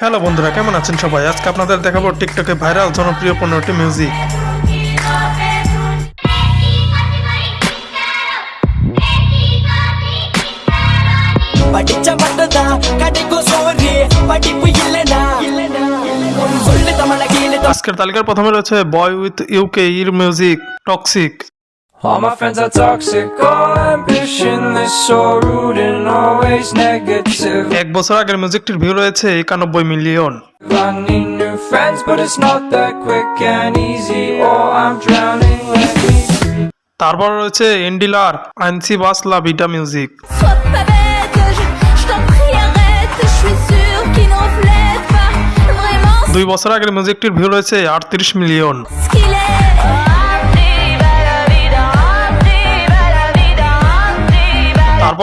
Hello বন্ধুরা কেমন আছেন সবাই আজকে আপনাদের দেখাবো টিকটকে ভাইরাল জনপ্রিয় পনেরোটি মিউজিক படிச்ச மட்டும்தான் கிடைக்கும் சோறு படிப்பு இல்லனா சொல்லு தமிழ கீழே আজকের তালিকার প্রথমে রয়েছে বয় উইথ ইউকে ইর music Toxic All my friends are toxic, all ambitionless, so rude and always negative. এক বছর আগের মিউজিকটির ভিউ রয়েছে একানব্বই million I need new friends, but it's not that quick and easy, or I'm drowning. Let me তারপর রয়েছে এন্ডিলার আইনসি বাস লা beta music দুই বছর আগের মিউজিকটির ভিউ রয়েছে আটত্রিশ মিলিয়ন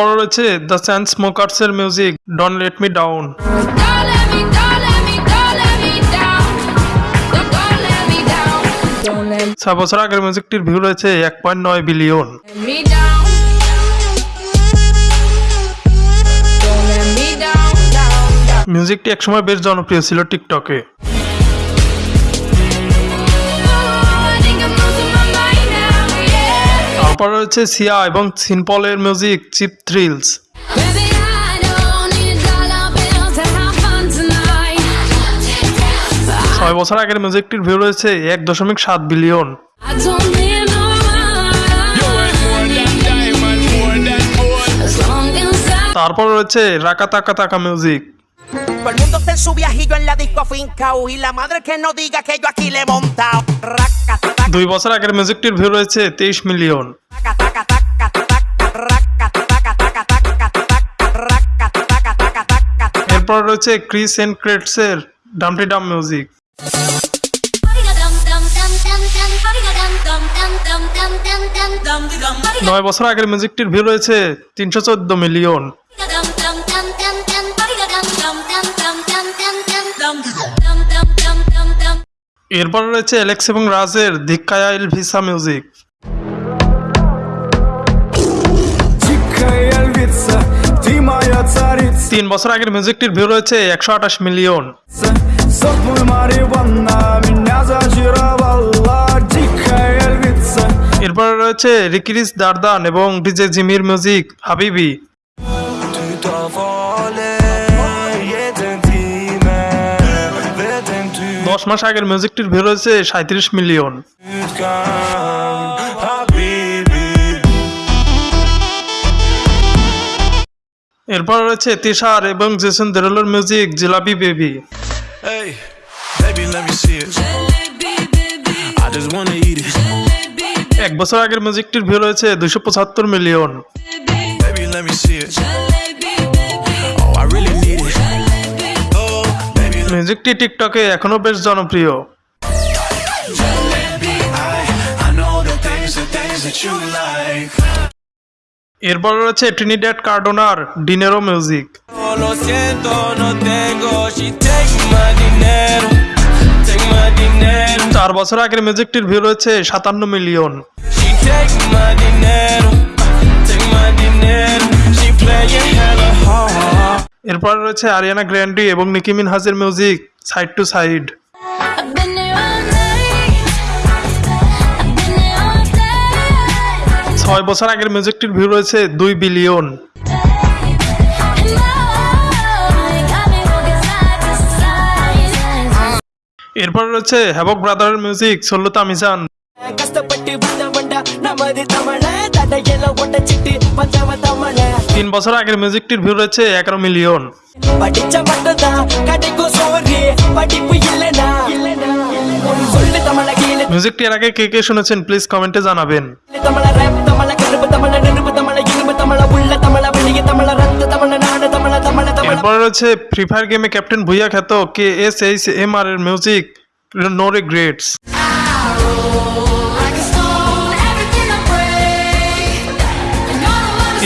তারপর রয়েছে দ্য স্যান্ড স্মোকারস এর music don't let me down ছয় বছর আগের মিউজিকটির ভিউ রয়েছে এক পয়েন্ট নয় বিলিয়ন মিউজিকটি একসময় বেশ জনপ্রিয় ছিল টিকটকে তারপর রয়েছে সিয়া এবং সিনপলের মিউজিক চিপ থ্রিলস. ছয় বছর আগের মিউজিকটির ভিউ রয়েছে এক দশমিক সাত বিলিয়ন তারপর রয়েছে রাকা তাকা তাকা music Todo el mundo está en su viajillo en la disco afincao Y la madre que no diga que yo aquí le he montado দুই বছর আগের মিউজিকটির ভিউ রয়েছে তেইশ মিলিয়ন. এরপর রয়েছে ক্রিস এন্ড ক্রেটসের ডামটি ডাম মিউজিক নয় বছর আগের মিউজিকটির ভিউ রয়েছে তিনশো চোদ্দ মিলিয়ন এরপর রয়েছে অ্যালেক্স এবং রাজের ধিক্কায়াইল ভিসা মিউজিক। তিন বছর আগের মিউজিকটির ভিউ রয়েছে একশো আঠাশ মিলিয়ন। এরপর রয়েছে রিকিরিস দারদান এবং ডিজে জিমির মিউজিক হাবিবি। দশ মাস আগের মিউজিকটির ভিউ রয়েছে সাঁত্রিশ মিলিয়ন এরপর রয়েছে তিশার এবং জেসন দেরলের মিউজিক জিলাপি বেবি. এক বছর আগের মিউজিকটির ভিউ রয়েছে দুশো পঁচাত্তর মিলিয়ন মিউজিকটি টিকটকে এখনও বেশ জনপ্রিয়। এরপর রয়েছে ট্রিনিডেট কার্ডোনার ডিনেরো মিউজিক চার বছর আগের মিউজিকটির ভিউ রয়েছে সাতান্ন মিলিয়ন। She এরপর রয়েছে আরিয়ানা গ্র্যান্ডি এবং নিকি মিনহাজের মিউজিক সাইড টু সাইড. ছয় বছর আগের মিউজিকটির ভিউ রয়েছে দুই বিলিয়ন. এরপর রয়েছে হ্যাবক ব্রাদারের মিউজিক সল্লতা মিজান তিন বছর আগের মিউজিকটির ভিউ রয়েছে এগারো মিলিয়ন মিউজিকটি এর আগে কে কে শুনেছেন প্লিজ কমেন্টে জানাবেন। রয়েছে ফ্রি ফায়ার গেমে ক্যাপ্টেন ভুইয়া খ্যাত K S H M R এর মিউজিক নো রিগ্রেটস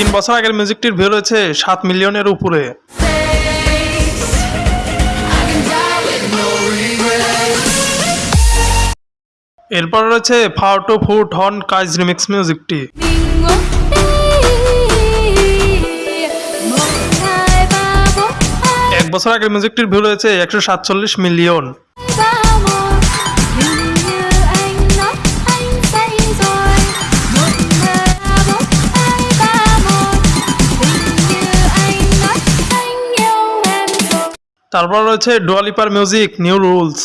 তিন বছর আগের মিউজিকটির ভিউ রয়েছে সাত মিলিয়নের উপরে. এরপর রয়েছে ফাউটো ফুট হন কাইজ রিমিক্স মিউজিকটি এক বছর আগের মিউজিকটির ভিউ রয়েছে একশো সাতচল্লিশ মিলিয়ন তারপর রয়েছে ডুয়ালিপার মিউজিক নিউ রুলস.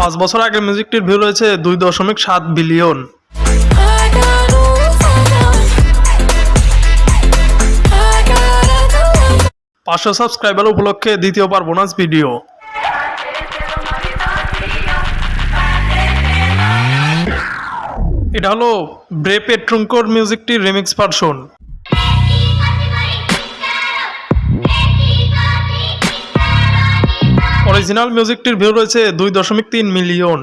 পাঁচ বছর আগে মিউজিকটির ভিউ রয়েছে দুই দশমিক সাত বিলিয়ন. পাঁচশো সাবস্ক্রাইবার উপলক্ষে দ্বিতীয়বার বোনাস ভিডিও এটা হলো ব্রেপে ট্রুঙ্কোর মিউজিকটির রিমিক্স ভার্সন অরিজিনাল মিউজিকটির ভিউ রয়েছে দুই দশমিক তিন মিলিয়ন।